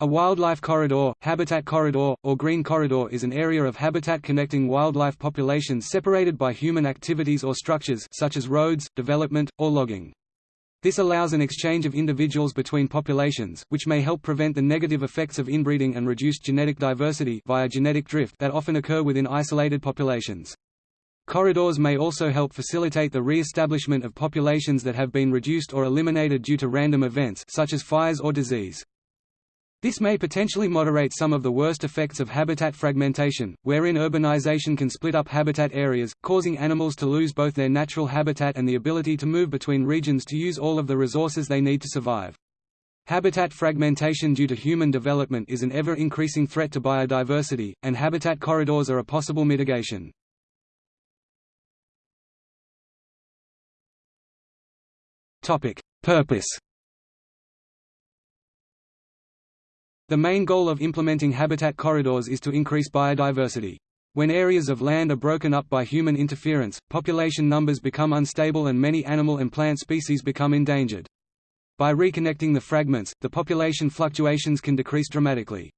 A wildlife corridor, habitat corridor, or green corridor is an area of habitat connecting wildlife populations separated by human activities or structures such as roads, development, or logging. This allows an exchange of individuals between populations, which may help prevent the negative effects of inbreeding and reduced genetic diversity via genetic drift that often occur within isolated populations. Corridors may also help facilitate the re-establishment of populations that have been reduced or eliminated due to random events such as fires or disease. This may potentially moderate some of the worst effects of habitat fragmentation, wherein urbanization can split up habitat areas, causing animals to lose both their natural habitat and the ability to move between regions to use all of the resources they need to survive. Habitat fragmentation due to human development is an ever-increasing threat to biodiversity, and habitat corridors are a possible mitigation. Purpose The main goal of implementing habitat corridors is to increase biodiversity. When areas of land are broken up by human interference, population numbers become unstable and many animal and plant species become endangered. By reconnecting the fragments, the population fluctuations can decrease dramatically.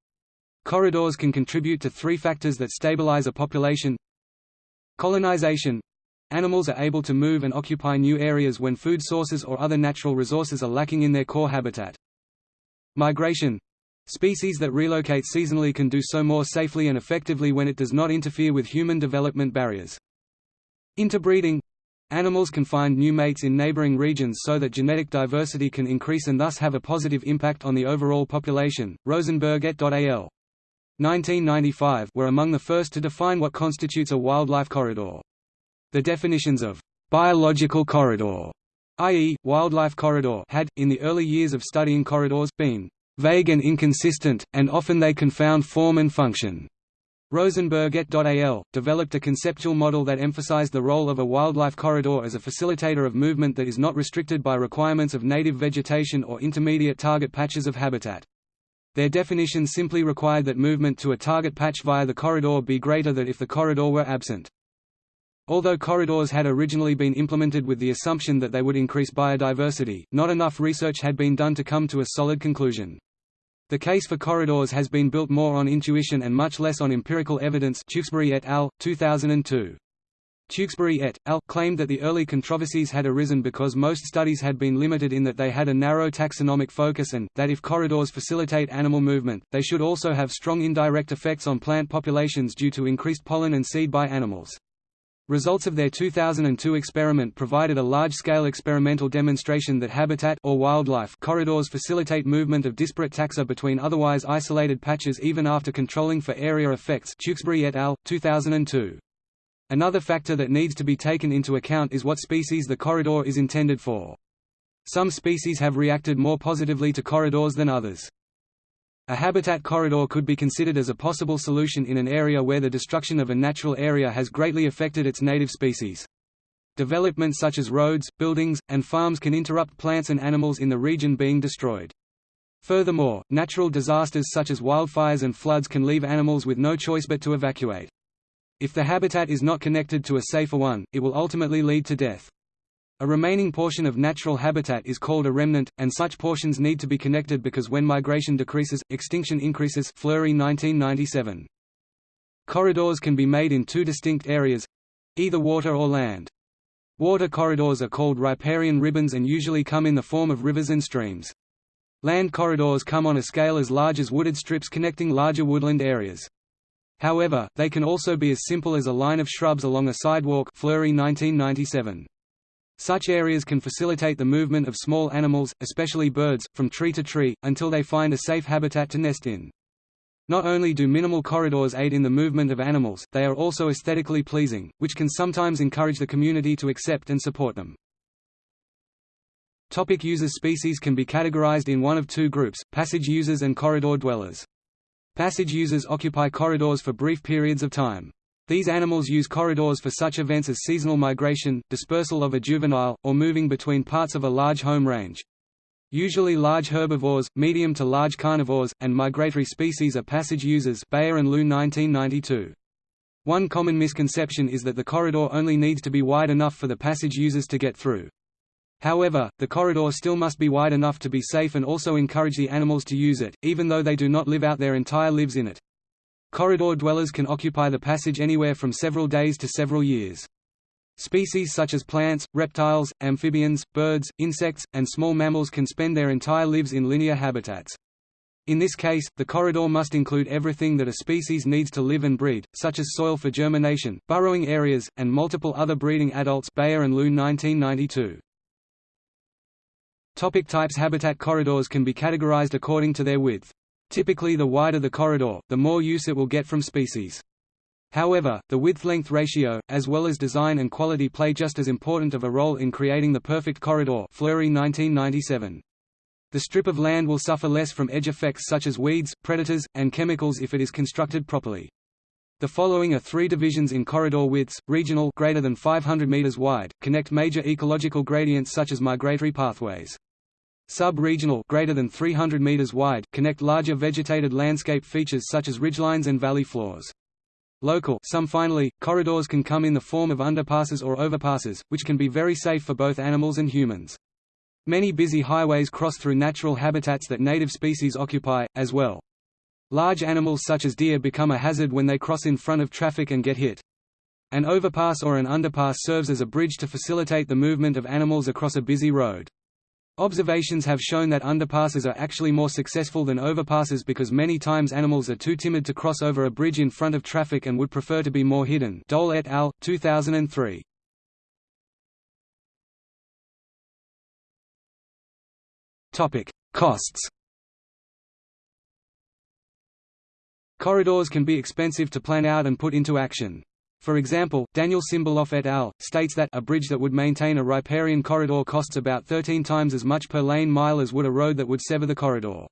Corridors can contribute to three factors that stabilize a population Colonization Animals are able to move and occupy new areas when food sources or other natural resources are lacking in their core habitat. Migration Species that relocate seasonally can do so more safely and effectively when it does not interfere with human development barriers. Interbreeding Animals can find new mates in neighboring regions so that genetic diversity can increase and thus have a positive impact on the overall population. Rosenberg et al. 1995 were among the first to define what constitutes a wildlife corridor. The definitions of biological corridor, i.e., wildlife corridor, had, in the early years of studying corridors, been vague and inconsistent, and often they confound form and function. Rosenberg et al. developed a conceptual model that emphasized the role of a wildlife corridor as a facilitator of movement that is not restricted by requirements of native vegetation or intermediate target patches of habitat. Their definition simply required that movement to a target patch via the corridor be greater than if the corridor were absent. Although corridors had originally been implemented with the assumption that they would increase biodiversity, not enough research had been done to come to a solid conclusion. The case for corridors has been built more on intuition and much less on empirical evidence Tewksbury et al., 2002. Tewksbury et al. claimed that the early controversies had arisen because most studies had been limited in that they had a narrow taxonomic focus and, that if corridors facilitate animal movement, they should also have strong indirect effects on plant populations due to increased pollen and seed by animals. Results of their 2002 experiment provided a large-scale experimental demonstration that habitat or wildlife corridors facilitate movement of disparate taxa between otherwise isolated patches even after controlling for area effects Tewksbury et al., 2002. Another factor that needs to be taken into account is what species the corridor is intended for. Some species have reacted more positively to corridors than others. A habitat corridor could be considered as a possible solution in an area where the destruction of a natural area has greatly affected its native species. Development such as roads, buildings, and farms can interrupt plants and animals in the region being destroyed. Furthermore, natural disasters such as wildfires and floods can leave animals with no choice but to evacuate. If the habitat is not connected to a safer one, it will ultimately lead to death. A remaining portion of natural habitat is called a remnant, and such portions need to be connected because when migration decreases, extinction increases Fleury 1997. Corridors can be made in two distinct areas—either water or land. Water corridors are called riparian ribbons and usually come in the form of rivers and streams. Land corridors come on a scale as large as wooded strips connecting larger woodland areas. However, they can also be as simple as a line of shrubs along a sidewalk Fleury 1997. Such areas can facilitate the movement of small animals, especially birds, from tree to tree, until they find a safe habitat to nest in. Not only do minimal corridors aid in the movement of animals, they are also aesthetically pleasing, which can sometimes encourage the community to accept and support them. Topic users Species can be categorized in one of two groups, passage users and corridor dwellers. Passage users occupy corridors for brief periods of time. These animals use corridors for such events as seasonal migration, dispersal of a juvenile, or moving between parts of a large home range. Usually large herbivores, medium to large carnivores, and migratory species are passage users Bayer and Liu 1992. One common misconception is that the corridor only needs to be wide enough for the passage users to get through. However, the corridor still must be wide enough to be safe and also encourage the animals to use it, even though they do not live out their entire lives in it. Corridor dwellers can occupy the passage anywhere from several days to several years. Species such as plants, reptiles, amphibians, birds, insects, and small mammals can spend their entire lives in linear habitats. In this case, the corridor must include everything that a species needs to live and breed, such as soil for germination, burrowing areas, and multiple other breeding adults Beier and Loon 1992. Topic types Habitat corridors can be categorized according to their width. Typically the wider the corridor, the more use it will get from species. However, the width-length ratio, as well as design and quality play just as important of a role in creating the perfect corridor Fleury 1997. The strip of land will suffer less from edge effects such as weeds, predators, and chemicals if it is constructed properly. The following are three divisions in corridor widths, regional greater than 500 meters wide, connect major ecological gradients such as migratory pathways. Sub-regional greater than 300 meters wide, connect larger vegetated landscape features such as ridgelines and valley floors. Local some finally, corridors can come in the form of underpasses or overpasses, which can be very safe for both animals and humans. Many busy highways cross through natural habitats that native species occupy, as well. Large animals such as deer become a hazard when they cross in front of traffic and get hit. An overpass or an underpass serves as a bridge to facilitate the movement of animals across a busy road. Observations have shown that underpasses are actually more successful than overpasses because many times animals are too timid to cross over a bridge in front of traffic and would prefer to be more hidden Dole et al., 2003. Topic: Costs. Corridors can be expensive to plan out and put into action. For example, Daniel Simberloff et al. states that a bridge that would maintain a riparian corridor costs about 13 times as much per lane mile as would a road that would sever the corridor.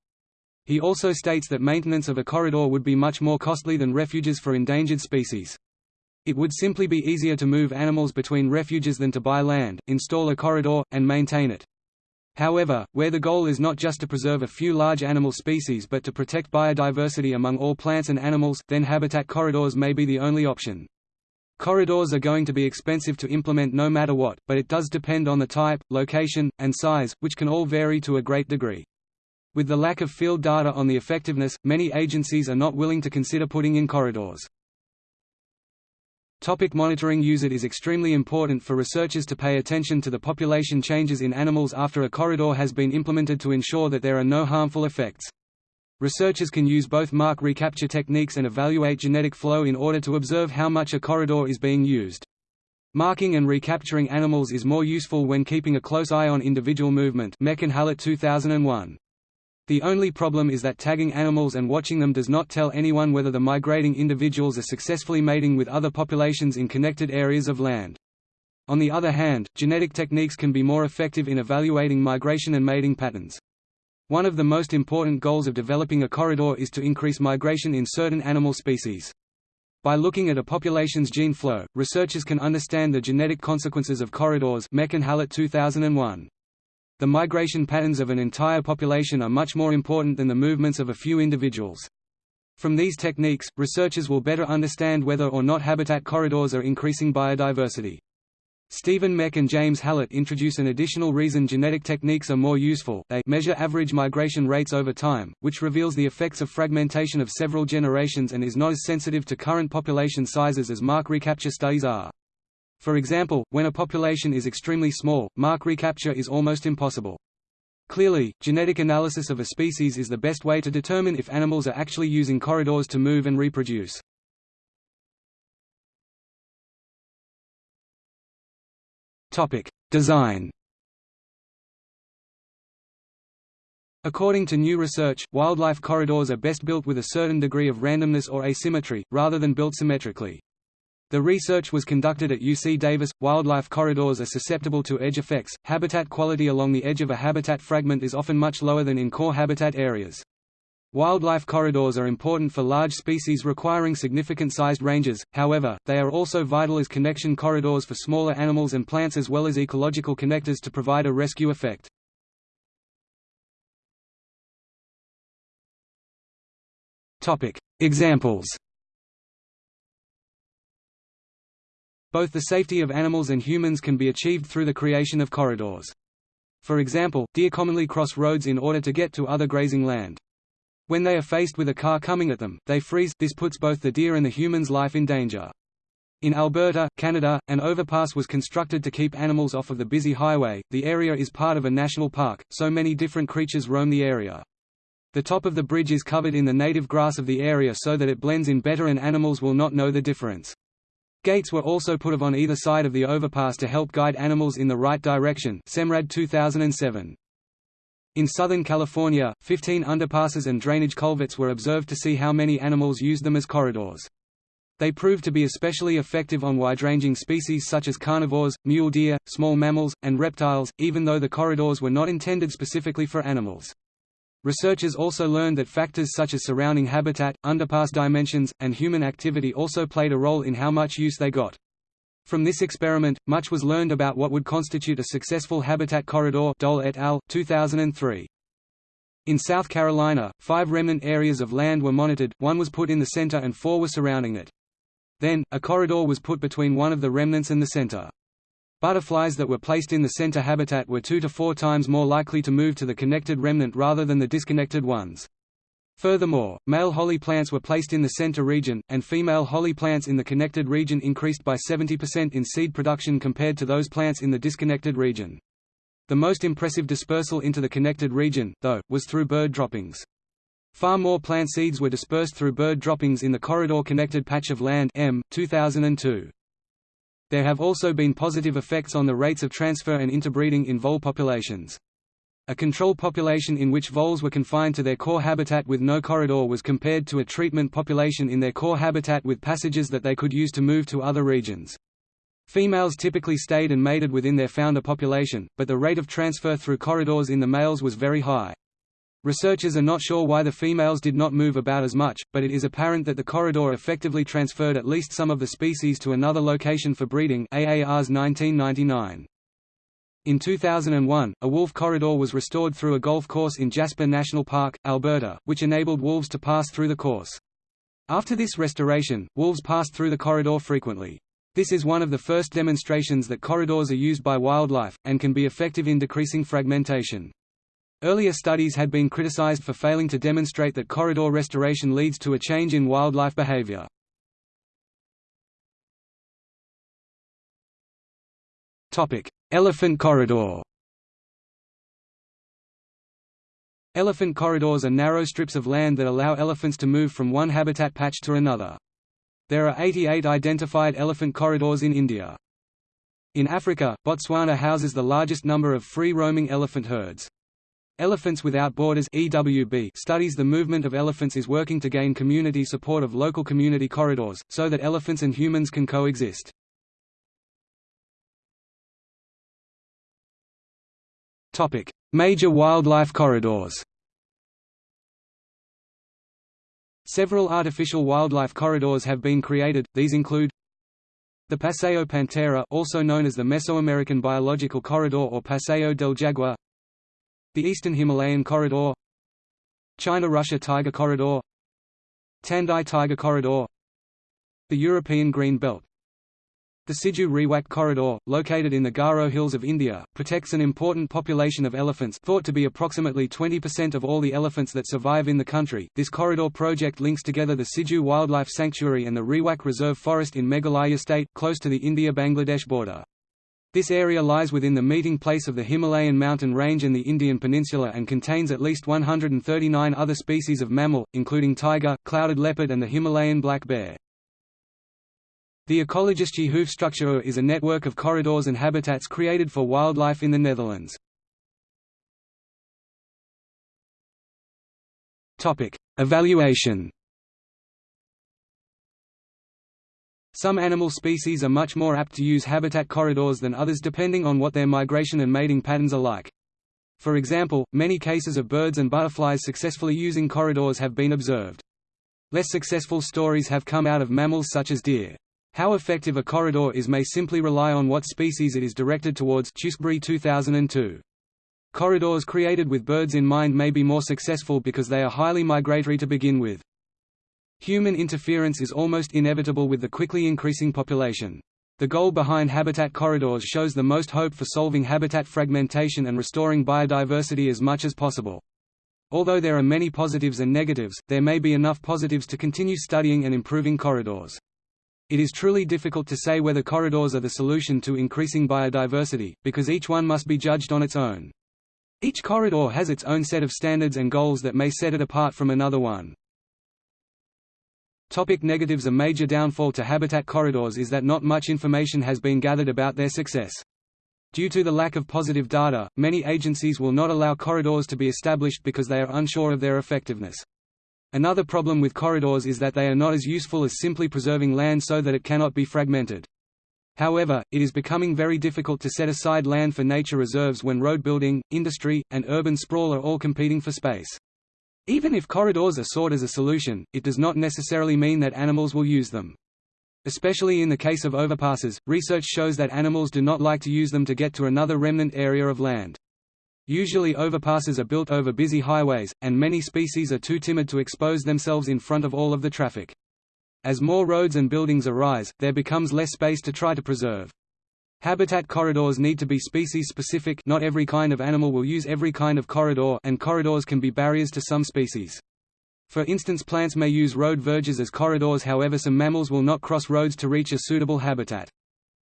He also states that maintenance of a corridor would be much more costly than refuges for endangered species. It would simply be easier to move animals between refuges than to buy land, install a corridor, and maintain it. However, where the goal is not just to preserve a few large animal species but to protect biodiversity among all plants and animals, then habitat corridors may be the only option. Corridors are going to be expensive to implement no matter what, but it does depend on the type, location, and size, which can all vary to a great degree. With the lack of field data on the effectiveness, many agencies are not willing to consider putting in corridors. Topic monitoring Use it is extremely important for researchers to pay attention to the population changes in animals after a corridor has been implemented to ensure that there are no harmful effects. Researchers can use both mark recapture techniques and evaluate genetic flow in order to observe how much a corridor is being used. Marking and recapturing animals is more useful when keeping a close eye on individual movement Mech and Hallett 2001. The only problem is that tagging animals and watching them does not tell anyone whether the migrating individuals are successfully mating with other populations in connected areas of land. On the other hand, genetic techniques can be more effective in evaluating migration and mating patterns. One of the most important goals of developing a corridor is to increase migration in certain animal species. By looking at a population's gene flow, researchers can understand the genetic consequences of corridors Mech and Hallett 2001. The migration patterns of an entire population are much more important than the movements of a few individuals. From these techniques, researchers will better understand whether or not habitat corridors are increasing biodiversity. Stephen Mech and James Hallett introduce an additional reason genetic techniques are more useful they measure average migration rates over time, which reveals the effects of fragmentation of several generations and is not as sensitive to current population sizes as mark recapture studies are. For example, when a population is extremely small, mark recapture is almost impossible. Clearly, genetic analysis of a species is the best way to determine if animals are actually using corridors to move and reproduce. Design According to new research, wildlife corridors are best built with a certain degree of randomness or asymmetry, rather than built symmetrically. The research was conducted at UC Davis. Wildlife corridors are susceptible to edge effects. Habitat quality along the edge of a habitat fragment is often much lower than in core habitat areas. Wildlife corridors are important for large species requiring significant sized ranges, however, they are also vital as connection corridors for smaller animals and plants as well as ecological connectors to provide a rescue effect. Examples Both the safety of animals and humans can be achieved through the creation of corridors. For example, deer commonly cross roads in order to get to other grazing land. When they are faced with a car coming at them, they freeze, this puts both the deer and the human's life in danger. In Alberta, Canada, an overpass was constructed to keep animals off of the busy highway. The area is part of a national park, so many different creatures roam the area. The top of the bridge is covered in the native grass of the area so that it blends in better and animals will not know the difference. Gates were also put on either side of the overpass to help guide animals in the right direction SEMRAD 2007. In Southern California, 15 underpasses and drainage culverts were observed to see how many animals used them as corridors. They proved to be especially effective on wide-ranging species such as carnivores, mule deer, small mammals, and reptiles, even though the corridors were not intended specifically for animals. Researchers also learned that factors such as surrounding habitat, underpass dimensions, and human activity also played a role in how much use they got. From this experiment, much was learned about what would constitute a successful habitat corridor Dole et al., 2003. In South Carolina, five remnant areas of land were monitored, one was put in the center and four were surrounding it. Then, a corridor was put between one of the remnants and the center. Butterflies that were placed in the center habitat were two to four times more likely to move to the connected remnant rather than the disconnected ones. Furthermore, male holly plants were placed in the center region, and female holly plants in the connected region increased by 70% in seed production compared to those plants in the disconnected region. The most impressive dispersal into the connected region, though, was through bird droppings. Far more plant seeds were dispersed through bird droppings in the corridor-connected patch of land M, 2002. There have also been positive effects on the rates of transfer and interbreeding in vole populations. A control population in which voles were confined to their core habitat with no corridor was compared to a treatment population in their core habitat with passages that they could use to move to other regions. Females typically stayed and mated within their founder population, but the rate of transfer through corridors in the males was very high. Researchers are not sure why the females did not move about as much, but it is apparent that the corridor effectively transferred at least some of the species to another location for breeding AAR's 1999. In 2001, a wolf corridor was restored through a golf course in Jasper National Park, Alberta, which enabled wolves to pass through the course. After this restoration, wolves passed through the corridor frequently. This is one of the first demonstrations that corridors are used by wildlife, and can be effective in decreasing fragmentation. Earlier studies had been criticized for failing to demonstrate that corridor restoration leads to a change in wildlife behavior. Elephant corridor Elephant corridors are narrow strips of land that allow elephants to move from one habitat patch to another. There are 88 identified elephant corridors in India. In Africa, Botswana houses the largest number of free-roaming elephant herds. Elephants Without Borders EWB studies the movement of elephants is working to gain community support of local community corridors, so that elephants and humans can coexist. Major wildlife corridors. Several artificial wildlife corridors have been created, these include the Paseo Pantera also known as the Mesoamerican Biological Corridor or Paseo del Jaguar the Eastern Himalayan Corridor China–Russia Tiger Corridor Tandai Tiger Corridor The European Green Belt The Siju Rewak Corridor, located in the Garo Hills of India, protects an important population of elephants thought to be approximately 20% of all the elephants that survive in the country. This corridor project links together the Siju Wildlife Sanctuary and the Rewak Reserve Forest in Meghalaya State, close to the India-Bangladesh border. This area lies within the meeting place of the Himalayan mountain range and the Indian peninsula and contains at least 139 other species of mammal, including tiger, clouded leopard and the Himalayan black bear. The Ecologische Hoofdstructuur is a network of corridors and habitats created for wildlife in the Netherlands. Evaluation Some animal species are much more apt to use habitat corridors than others depending on what their migration and mating patterns are like. For example, many cases of birds and butterflies successfully using corridors have been observed. Less successful stories have come out of mammals such as deer. How effective a corridor is may simply rely on what species it is directed towards Tewksbury 2002. Corridors created with birds in mind may be more successful because they are highly migratory to begin with. Human interference is almost inevitable with the quickly increasing population. The goal behind habitat corridors shows the most hope for solving habitat fragmentation and restoring biodiversity as much as possible. Although there are many positives and negatives, there may be enough positives to continue studying and improving corridors. It is truly difficult to say whether corridors are the solution to increasing biodiversity, because each one must be judged on its own. Each corridor has its own set of standards and goals that may set it apart from another one. Topic negatives A major downfall to habitat corridors is that not much information has been gathered about their success. Due to the lack of positive data, many agencies will not allow corridors to be established because they are unsure of their effectiveness. Another problem with corridors is that they are not as useful as simply preserving land so that it cannot be fragmented. However, it is becoming very difficult to set aside land for nature reserves when road building, industry, and urban sprawl are all competing for space. Even if corridors are sought as a solution, it does not necessarily mean that animals will use them. Especially in the case of overpasses, research shows that animals do not like to use them to get to another remnant area of land. Usually overpasses are built over busy highways, and many species are too timid to expose themselves in front of all of the traffic. As more roads and buildings arise, there becomes less space to try to preserve. Habitat corridors need to be species-specific not every kind of animal will use every kind of corridor and corridors can be barriers to some species. For instance plants may use road verges as corridors however some mammals will not cross roads to reach a suitable habitat.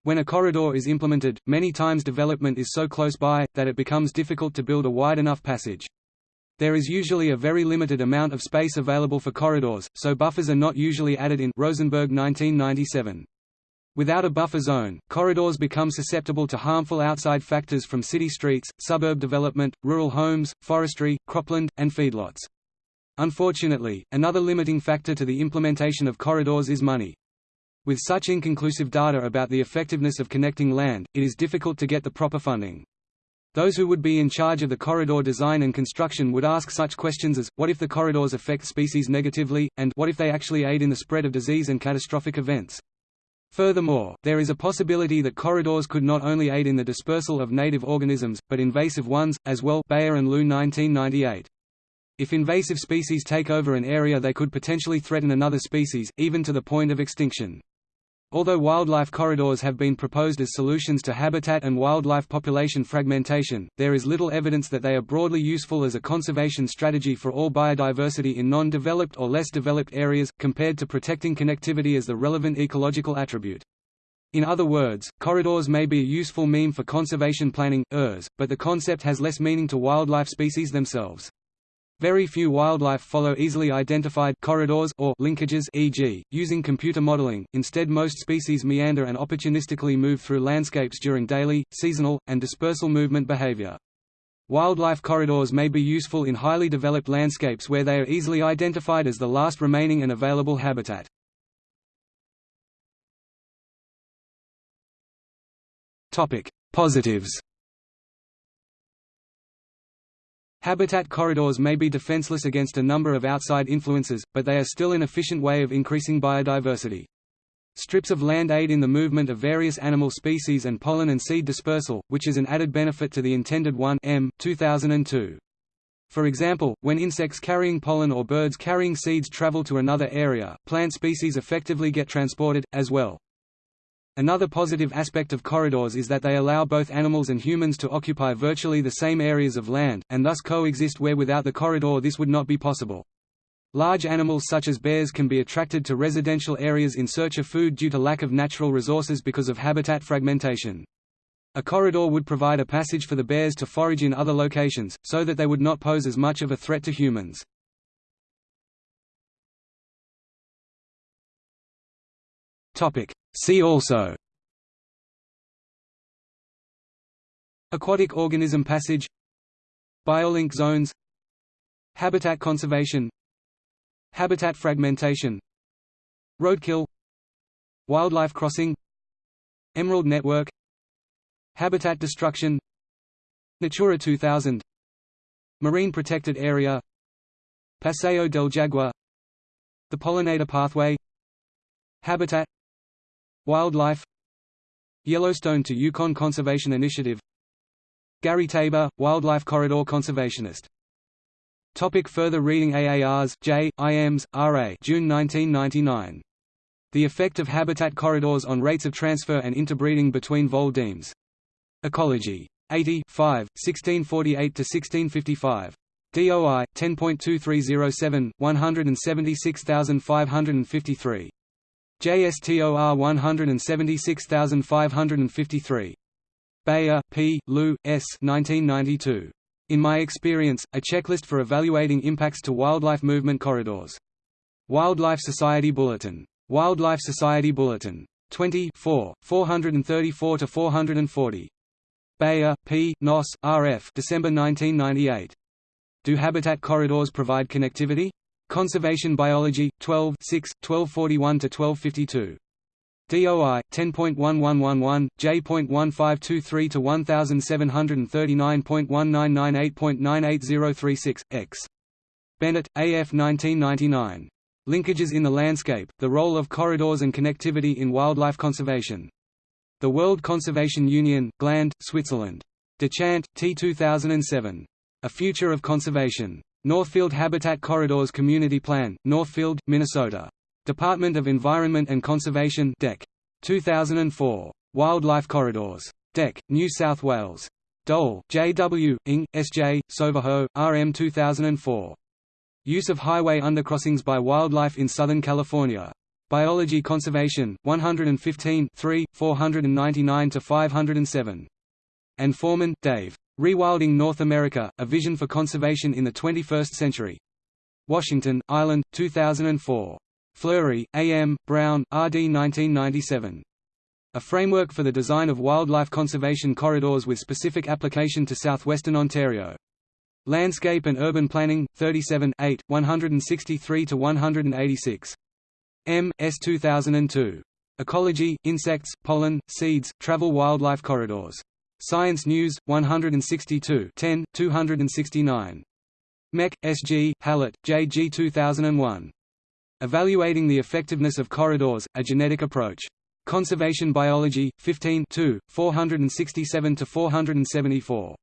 When a corridor is implemented, many times development is so close by, that it becomes difficult to build a wide enough passage. There is usually a very limited amount of space available for corridors, so buffers are not usually added in Rosenberg 1997. Without a buffer zone, corridors become susceptible to harmful outside factors from city streets, suburb development, rural homes, forestry, cropland, and feedlots. Unfortunately, another limiting factor to the implementation of corridors is money. With such inconclusive data about the effectiveness of connecting land, it is difficult to get the proper funding. Those who would be in charge of the corridor design and construction would ask such questions as, what if the corridors affect species negatively, and what if they actually aid in the spread of disease and catastrophic events? Furthermore, there is a possibility that corridors could not only aid in the dispersal of native organisms, but invasive ones, as well Bayer and Liu 1998. If invasive species take over an area they could potentially threaten another species, even to the point of extinction. Although wildlife corridors have been proposed as solutions to habitat and wildlife population fragmentation, there is little evidence that they are broadly useful as a conservation strategy for all biodiversity in non-developed or less developed areas, compared to protecting connectivity as the relevant ecological attribute. In other words, corridors may be a useful meme for conservation planning, ERS, but the concept has less meaning to wildlife species themselves. Very few wildlife follow easily identified corridors or linkages e.g., using computer modeling, instead most species meander and opportunistically move through landscapes during daily, seasonal, and dispersal movement behavior. Wildlife corridors may be useful in highly developed landscapes where they are easily identified as the last remaining and available habitat. Positives Habitat corridors may be defenseless against a number of outside influences, but they are still an efficient way of increasing biodiversity. Strips of land aid in the movement of various animal species and pollen and seed dispersal, which is an added benefit to the intended 1 M 2002. For example, when insects carrying pollen or birds carrying seeds travel to another area, plant species effectively get transported, as well. Another positive aspect of corridors is that they allow both animals and humans to occupy virtually the same areas of land, and thus coexist where without the corridor this would not be possible. Large animals such as bears can be attracted to residential areas in search of food due to lack of natural resources because of habitat fragmentation. A corridor would provide a passage for the bears to forage in other locations, so that they would not pose as much of a threat to humans. See also. Aquatic organism passage. Biolink zones. Habitat conservation. Habitat fragmentation. Roadkill. Wildlife crossing. Emerald network. Habitat destruction. Natura 2000 Marine protected area. Paseo del Jaguar The pollinator pathway. Habitat Wildlife Yellowstone to Yukon Conservation Initiative Gary Tabor, Wildlife Corridor Conservationist. Topic further reading AARs, J, IMs, RA June 1999. The effect of habitat corridors on rates of transfer and interbreeding between vole demes. Ecology. 80 5, 1648–1655. DOI 10.2307 176553. JSTOR 176553. Beier, P. Liu, S. 1992. In My Experience, A Checklist for Evaluating Impacts to Wildlife Movement Corridors. Wildlife Society Bulletin. Wildlife Society Bulletin. 20 434–440. Beier, P. Noss, R.F. December 1998. Do habitat corridors provide connectivity? Conservation Biology, 12 6, 1241–1252. DOI 10.1111 J.1523 to 1739.1998.98036 X. Bennett AF 1999 Linkages in the landscape The role of corridors and connectivity in wildlife conservation. The World Conservation Union Gland Switzerland. Dechant T 2007 A Future of Conservation Northfield Habitat Corridors Community Plan Northfield Minnesota Department of Environment and Conservation DEC. 2004. Wildlife Corridors. DEC, New South Wales. Dole, J. W., Ing, S. J., Sauvajot, R. M. 2004. Use of highway undercrossings by wildlife in Southern California. Biology Conservation, 115 499–507. And Foreman, Dave. Rewilding North America, A Vision for Conservation in the 21st Century. Washington, Island, 2004. Fleury, A. M., Brown, R. D. 1997. A framework for the design of wildlife conservation corridors with specific application to southwestern Ontario. Landscape and Urban Planning, 37 8, 163–186. M. S. 2002. Ecology, Insects, Pollen, Seeds, Travel Wildlife Corridors. Science News, 162 10, 269. Mech, S. G., Hallett, J. G. 2001. Evaluating the Effectiveness of Corridors, A Genetic Approach. Conservation Biology, 15 467–474.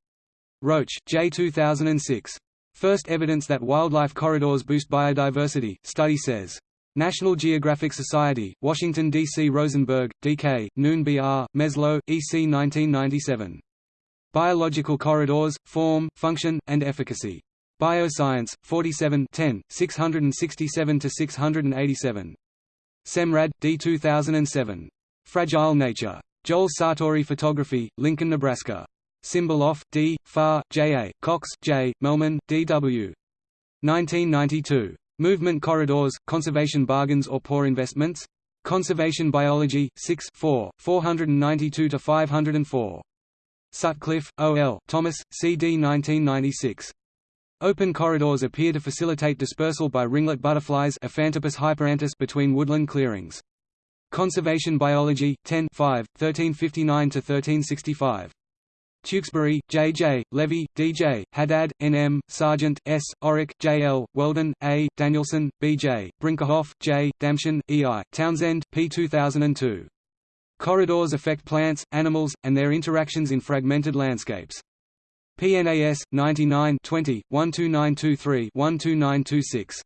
Roach, J. 2006. First evidence that wildlife corridors boost biodiversity, study says. National Geographic Society, Washington, D.C. Rosenberg, D.K., Noon B.R., Meslow, E.C. 1997. Biological Corridors, Form, Function, and Efficacy. Bioscience, 47 10, 667–687. Semrad, D. 2007. Fragile Nature. Joel Sartore Photography, Lincoln, Nebraska. Simberloff, D., Farr, J. A., Cox, J., Mehlman, D. W. 1992. Movement Corridors, Conservation Bargains or Poor Investments? Conservation Biology, 6 4, 492–504. Sutcliffe, O. L., Thomas, C. D. 1996. Open corridors appear to facilitate dispersal by ringlet butterflies between woodland clearings. Conservation Biology, 10 5, 1359–1365. Tewksbury, J. J., Levey, D. J., Haddad, N. M., Sargent, S., Orrock, J. L., Weldon, A., Danielson, B. J., Brinkerhoff, J., Damschen, E. I., Townsend, P. 2002. Corridors affect plants, animals, and their interactions in fragmented landscapes. PNAS 99 20 12923 12926